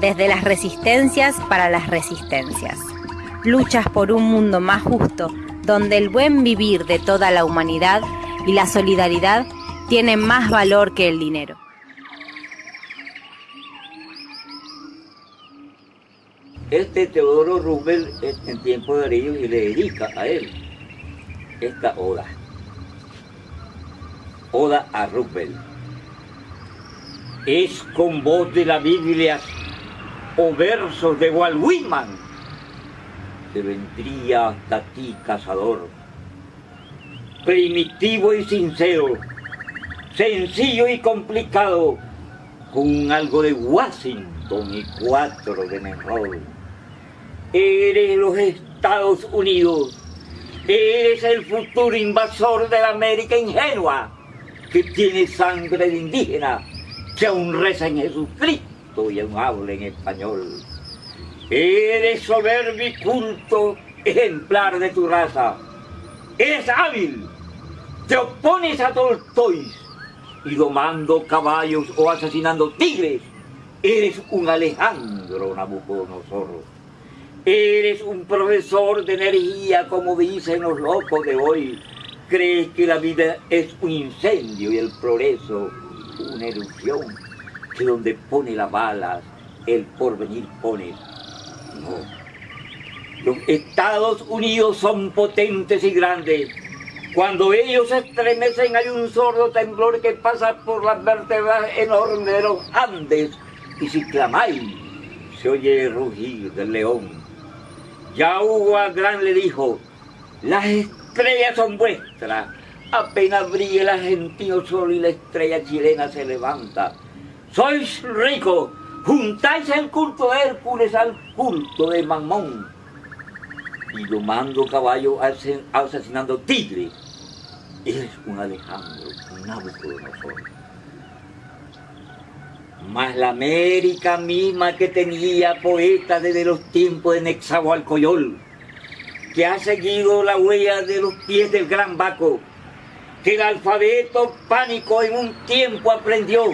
desde las resistencias para las resistencias. Luchas por un mundo más justo, donde el buen vivir de toda la humanidad y la solidaridad tienen más valor que el dinero. Este Teodoro Roosevelt en tiempo de ellos y le dedica a él esta oda. Oda a Roosevelt. Es con voz de la Biblia o versos de Walt Whitman que vendría hasta ti, cazador. Primitivo y sincero, sencillo y complicado, con algo de Washington y cuatro de Monroe. Eres los Estados Unidos, eres el futuro invasor de la América ingenua, que tiene sangre de indígena, que aún reza en Jesucristo y aún habla en español. Eres soberbio y culto, ejemplar de tu raza. Eres hábil, te opones a Tolstoy y domando caballos o asesinando tigres. Eres un Alejandro Nabucodonosor. Eres un profesor de energía, como dicen los locos de hoy. Crees que la vida es un incendio y el progreso una erupción, que donde pone las balas, el porvenir pone los Estados Unidos son potentes y grandes. Cuando ellos se estremecen hay un sordo temblor que pasa por las vértebras enormes de los Andes. Y si clamáis, se oye el rugir del león. Ya Hugo Gran le dijo, las estrellas son vuestras. Apenas brille el argentino sol y la estrella chilena se levanta. Sois ricos, juntáis el culto de Hércules al culto de Mamón y domando caballo asesinando tigres. Eres un Alejandro, un Nabucodonosor. Mas la América misma que tenía poeta desde los tiempos de Nexahualcoyol, que ha seguido la huella de los pies del gran Baco, que el alfabeto pánico en un tiempo aprendió,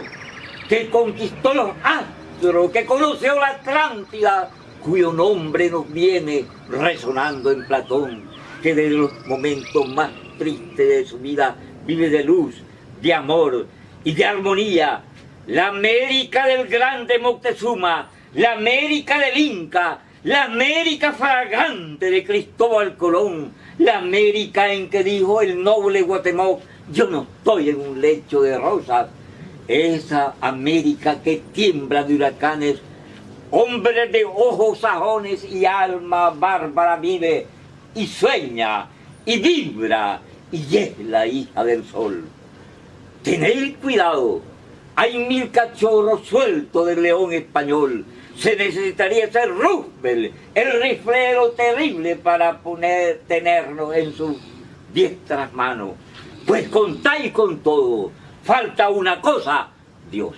que conquistó los astros que conoció la Atlántida, cuyo nombre nos viene resonando en Platón, que desde los momentos más tristes de su vida vive de luz, de amor y de armonía. La América del grande Moctezuma, la América del Inca, la América fragante de Cristóbal Colón, la América en que dijo el noble Guatemoc, yo no estoy en un lecho de rosas, esa América que tiembla de huracanes, hombre de ojos sajones y alma bárbara vive y sueña y vibra y es la hija del sol. Tened cuidado, hay mil cachorros sueltos del león español. Se necesitaría ser Roosevelt, el riflero terrible para poner, tenernos en sus diestras manos. Pues contáis con todo, falta una cosa, Dios.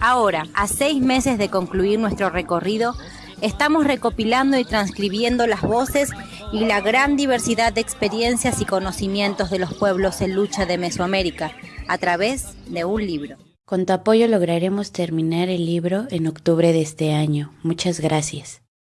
Ahora, a seis meses de concluir nuestro recorrido, estamos recopilando y transcribiendo las voces y la gran diversidad de experiencias y conocimientos de los pueblos en lucha de Mesoamérica a través de un libro. Con tu apoyo lograremos terminar el libro en octubre de este año. Muchas gracias.